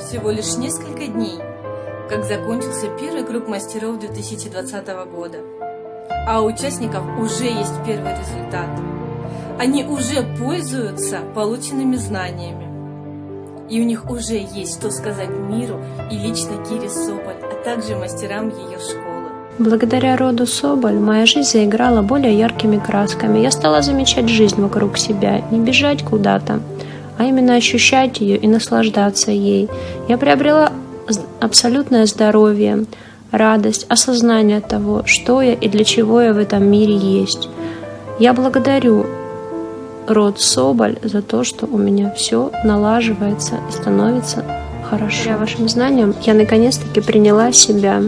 всего лишь несколько дней, как закончился первый круг мастеров 2020 года. А у участников уже есть первый результат. Они уже пользуются полученными знаниями. И у них уже есть что сказать миру и лично Кире Соболь, а также мастерам ее школы. Благодаря роду Соболь моя жизнь заиграла более яркими красками. Я стала замечать жизнь вокруг себя, не бежать куда-то, а именно ощущать ее и наслаждаться ей. Я приобрела абсолютное здоровье, радость, осознание того, что я и для чего я в этом мире есть. Я благодарю род Соболь за то, что у меня все налаживается и становится хорошо. Благодаря вашим знаниям я наконец-таки приняла себя,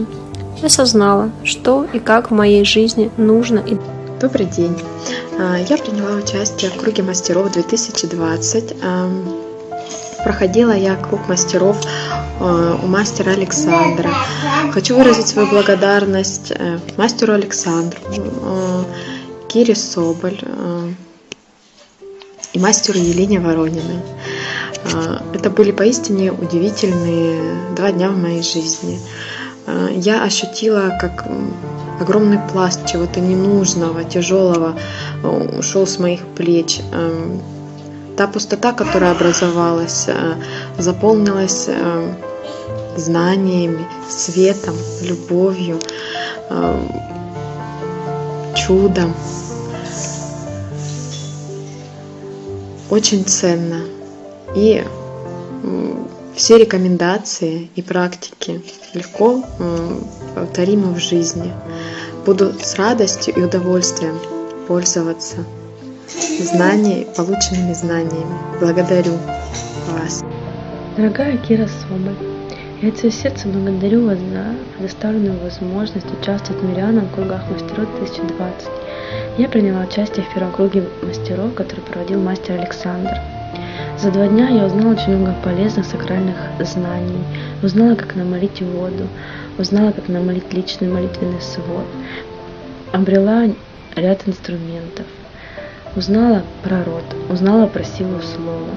осознала, что и как в моей жизни нужно. Добрый день! А, я приняла участие в круге мастеров 2020. Проходила я круг мастеров а, у мастера Александра. Хочу выразить свою благодарность э, мастеру Александру, Кире Соболь и мастеру Елене Ворониной. А, это были поистине удивительные два дня в моей жизни. А, я ощутила, как огромный пласт чего-то ненужного, тяжелого э, ушел с моих плеч. Эм, та пустота, которая образовалась, э, заполнилась э, знаниями, светом, любовью, чудом. Очень ценно. И все рекомендации и практики легко повторимы в жизни. Буду с радостью и удовольствием пользоваться знаниями, полученными знаниями. Благодарю вас. Дорогая Кира Соболь, я от всего сердца благодарю вас за предоставленную возможность участвовать в Мирианом кругах мастеров 2020. Я приняла участие в первом круге мастеров, который проводил мастер Александр. За два дня я узнала очень много полезных сакральных знаний, узнала, как намолить воду, узнала, как намолить личный молитвенный свод, обрела ряд инструментов, узнала про род, узнала про силу слова.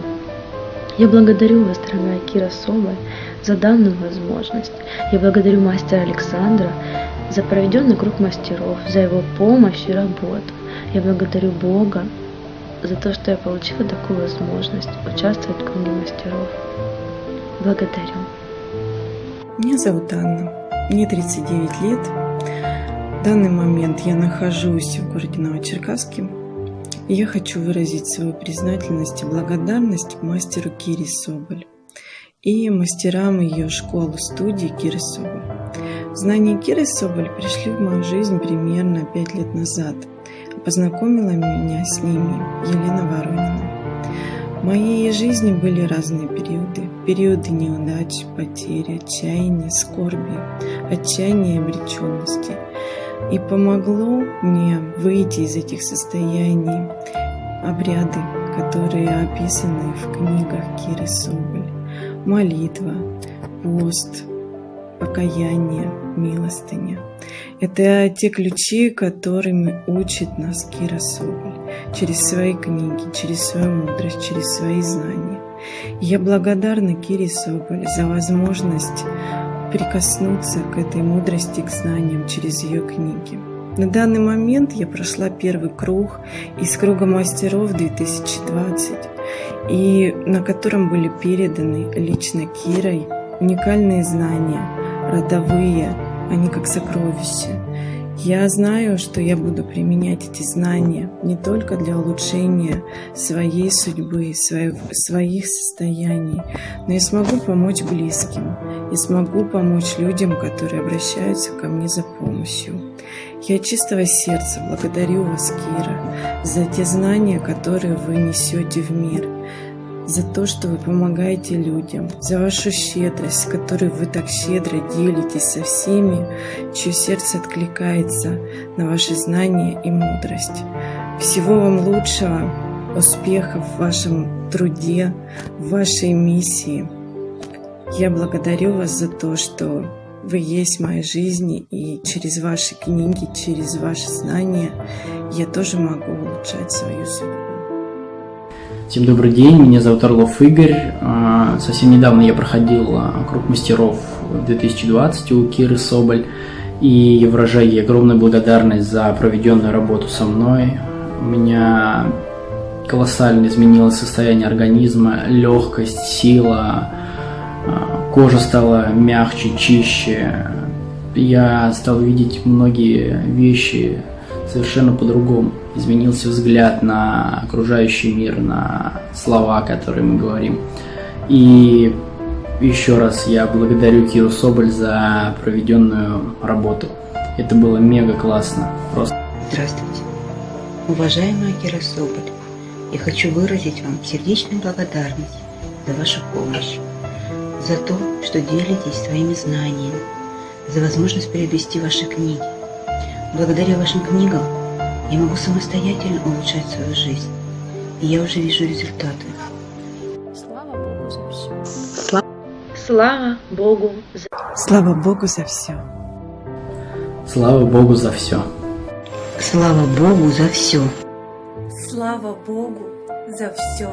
Я благодарю вас, дорогая Кира Соболь, за данную возможность. Я благодарю мастера Александра за проведенный круг мастеров, за его помощь и работу. Я благодарю Бога за то, что я получила такую возможность участвовать в круге мастеров. Благодарю. Меня зовут Анна. Мне 39 лет. В данный момент я нахожусь в городе Новочеркасске. И я хочу выразить свою признательность и благодарность мастеру Кире Соболь и мастерам ее школы-студии Киры Соболь. Знания Киры Соболь пришли в мою жизнь примерно 5 лет назад – Познакомила меня с ними Елена Воронина. В моей жизни были разные периоды. Периоды неудач, потери, отчаяния, скорби, отчаяния и обреченности. И помогло мне выйти из этих состояний обряды, которые описаны в книгах Киры Соболь. Молитва, пост, покаяние, милостыня. Это те ключи, которыми учит нас Кира Соболь через свои книги, через свою мудрость, через свои знания. я благодарна Кире Соболь за возможность прикоснуться к этой мудрости, к знаниям через ее книги. На данный момент я прошла первый круг из круга мастеров 2020, и на котором были переданы лично Кирой уникальные знания – родовые, они как сокровища. Я знаю, что я буду применять эти знания не только для улучшения своей судьбы, своих, своих состояний, но и смогу помочь близким, и смогу помочь людям, которые обращаются ко мне за помощью. Я чистого сердца благодарю вас, Кира, за те знания, которые вы несете в мир, за то, что вы помогаете людям, за вашу щедрость, с которой вы так щедро делитесь со всеми, чье сердце откликается на ваши знания и мудрость. Всего вам лучшего, успехов в вашем труде, в вашей миссии. Я благодарю вас за то, что вы есть в моей жизни, и через ваши книги, через ваши знания я тоже могу улучшать свою судьбу. Всем добрый день, меня зовут Орлов Игорь. А, Совсем недавно я проходил а, круг мастеров 2020 у Киры Соболь. И я выражаю ей огромную благодарность за проведенную работу со мной. У меня колоссально изменилось состояние организма, легкость, сила, а, кожа стала мягче, чище. Я стал видеть многие вещи совершенно по-другому. Изменился взгляд на окружающий мир, на слова, которые мы говорим. И еще раз я благодарю Киру Соболь за проведенную работу. Это было мега классно. Просто Здравствуйте. Уважаемая Кира Соболь, я хочу выразить вам сердечную благодарность за вашу помощь, за то, что делитесь своими знаниями, за возможность перевести ваши книги. Благодаря вашим книгам я могу самостоятельно улучшать свою жизнь, и я уже вижу результаты. Слава Богу за все. Слава Богу за Слава Богу за все. слава Богу за все. Слава Богу за все. Слава Богу за все.